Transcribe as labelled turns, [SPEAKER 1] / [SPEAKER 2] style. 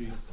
[SPEAKER 1] A